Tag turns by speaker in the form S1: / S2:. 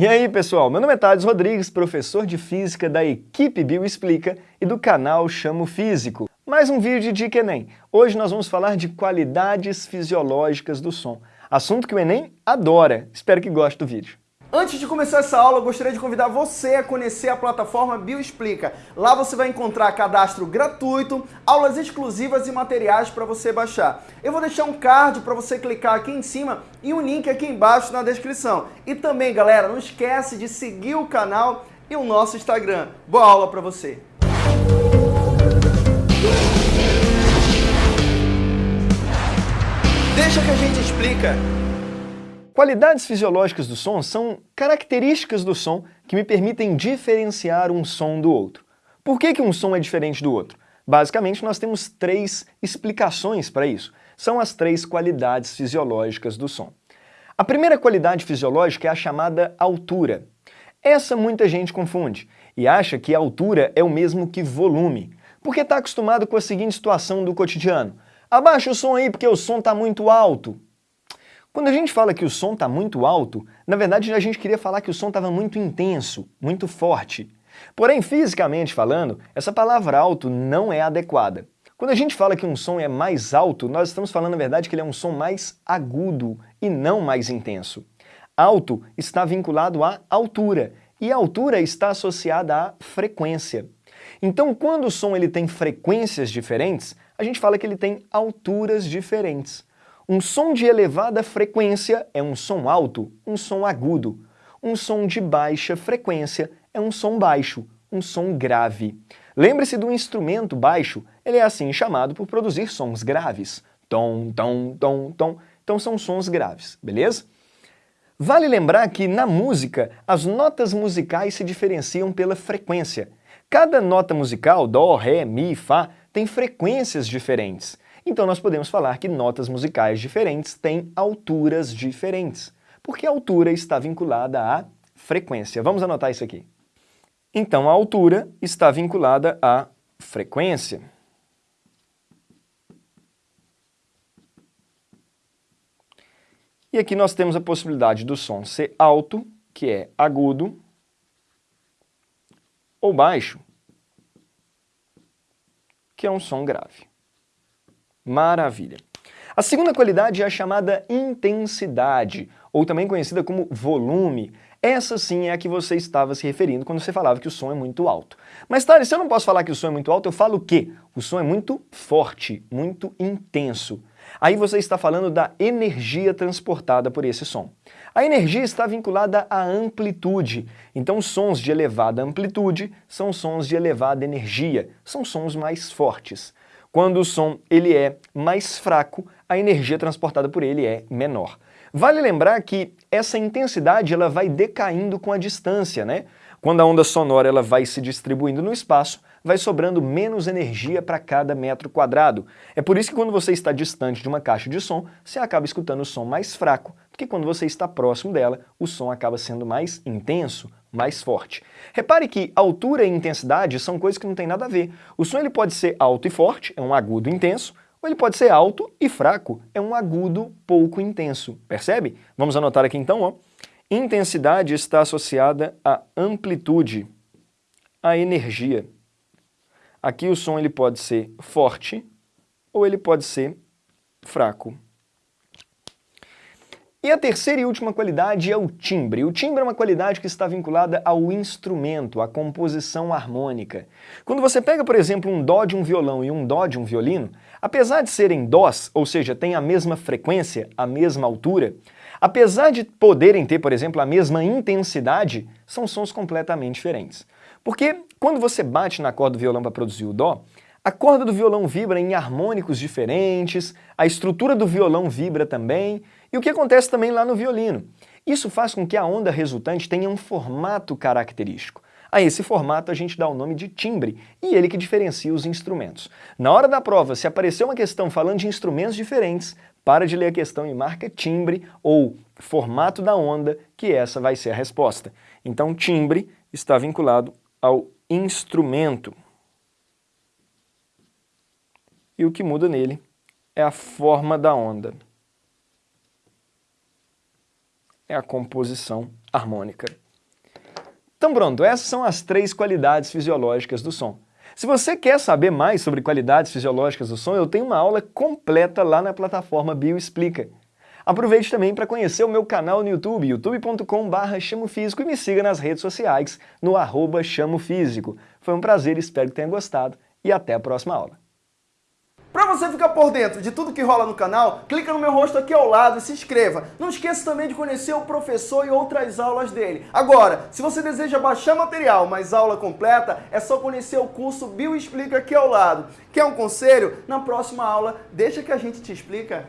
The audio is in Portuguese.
S1: E aí, pessoal, meu nome é Thales Rodrigues, professor de Física da equipe Bioexplica e do canal Chamo Físico. Mais um vídeo de Enem. Hoje nós vamos falar de qualidades fisiológicas do som, assunto que o Enem adora. Espero que goste do vídeo.
S2: Antes de começar essa aula, eu gostaria de convidar você a conhecer a plataforma Bioexplica. Lá você vai encontrar cadastro gratuito, aulas exclusivas e materiais para você baixar. Eu vou deixar um card para você clicar aqui em cima e um link aqui embaixo na descrição. E também, galera, não esquece de seguir o canal e o nosso Instagram. Boa aula para você! Deixa que a gente explica.
S1: Qualidades fisiológicas do som são características do som que me permitem diferenciar um som do outro. Por que, que um som é diferente do outro? Basicamente, nós temos três explicações para isso. São as três qualidades fisiológicas do som. A primeira qualidade fisiológica é a chamada altura. Essa muita gente confunde e acha que altura é o mesmo que volume, porque está acostumado com a seguinte situação do cotidiano. Abaixa o som aí porque o som está muito alto. Quando a gente fala que o som está muito alto, na verdade a gente queria falar que o som estava muito intenso, muito forte. Porém, fisicamente falando, essa palavra alto não é adequada. Quando a gente fala que um som é mais alto, nós estamos falando na verdade que ele é um som mais agudo e não mais intenso. Alto está vinculado à altura, e a altura está associada à frequência. Então, quando o som ele tem frequências diferentes, a gente fala que ele tem alturas diferentes. Um som de elevada frequência é um som alto, um som agudo. Um som de baixa frequência é um som baixo, um som grave. Lembre-se do instrumento baixo, ele é assim chamado por produzir sons graves. Tom, tom, tom, tom. Então são sons graves, beleza? Vale lembrar que na música, as notas musicais se diferenciam pela frequência. Cada nota musical, dó, ré, mi, fá, tem frequências diferentes. Então nós podemos falar que notas musicais diferentes têm alturas diferentes, porque a altura está vinculada à frequência. Vamos anotar isso aqui. Então a altura está vinculada à frequência. E aqui nós temos a possibilidade do som ser alto, que é agudo, ou baixo, que é um som grave. Maravilha. A segunda qualidade é a chamada intensidade, ou também conhecida como volume. Essa sim é a que você estava se referindo quando você falava que o som é muito alto. Mas, Thales, se eu não posso falar que o som é muito alto, eu falo o quê? O som é muito forte, muito intenso. Aí você está falando da energia transportada por esse som. A energia está vinculada à amplitude, então sons de elevada amplitude são sons de elevada energia, são sons mais fortes. Quando o som ele é mais fraco, a energia transportada por ele é menor. Vale lembrar que essa intensidade ela vai decaindo com a distância, né? Quando a onda sonora ela vai se distribuindo no espaço, vai sobrando menos energia para cada metro quadrado. É por isso que quando você está distante de uma caixa de som, você acaba escutando o som mais fraco, porque quando você está próximo dela, o som acaba sendo mais intenso, mais forte. Repare que altura e intensidade são coisas que não têm nada a ver. O som ele pode ser alto e forte, é um agudo intenso, ou ele pode ser alto e fraco, é um agudo pouco intenso. Percebe? Vamos anotar aqui então, ó. Intensidade está associada à amplitude, à energia. Aqui o som ele pode ser forte ou ele pode ser fraco. E a terceira e última qualidade é o timbre. O timbre é uma qualidade que está vinculada ao instrumento, à composição harmônica. Quando você pega, por exemplo, um dó de um violão e um dó de um violino, apesar de serem dós, ou seja, têm a mesma frequência, a mesma altura, apesar de poderem ter, por exemplo, a mesma intensidade, são sons completamente diferentes. Porque quando você bate na corda do violão para produzir o dó, a corda do violão vibra em harmônicos diferentes, a estrutura do violão vibra também, e o que acontece também lá no violino. Isso faz com que a onda resultante tenha um formato característico. A esse formato a gente dá o nome de timbre, e ele que diferencia os instrumentos. Na hora da prova, se aparecer uma questão falando de instrumentos diferentes, para de ler a questão e marca timbre ou formato da onda, que essa vai ser a resposta. Então, timbre está vinculado ao instrumento e o que muda nele é a forma da onda. É a composição harmônica. Então pronto, essas são as três qualidades fisiológicas do som. Se você quer saber mais sobre qualidades fisiológicas do som, eu tenho uma aula completa lá na plataforma Bioexplica. Aproveite também para conhecer o meu canal no YouTube, youtube.com.br chamofísico e me siga nas redes sociais no arroba chamofísico. Foi um prazer, espero que tenha gostado e até a próxima aula.
S2: Para você ficar por dentro de tudo que rola no canal, clica no meu rosto aqui ao lado e se inscreva. Não esqueça também de conhecer o professor e outras aulas dele. Agora, se você deseja baixar material, mas aula completa, é só conhecer o curso Bio Explica aqui ao lado. Quer um conselho? Na próxima aula, deixa que a gente te explica.